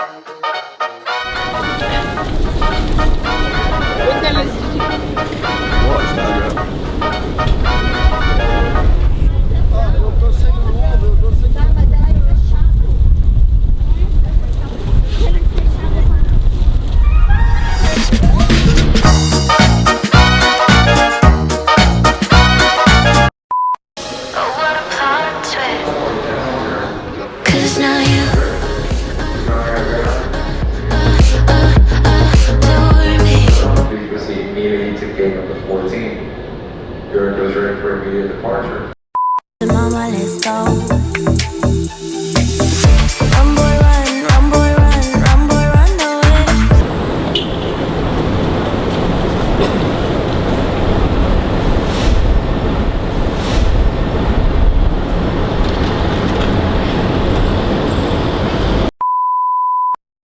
Música to gate number 14. Your is ready for immediate departure. Mama, let's go.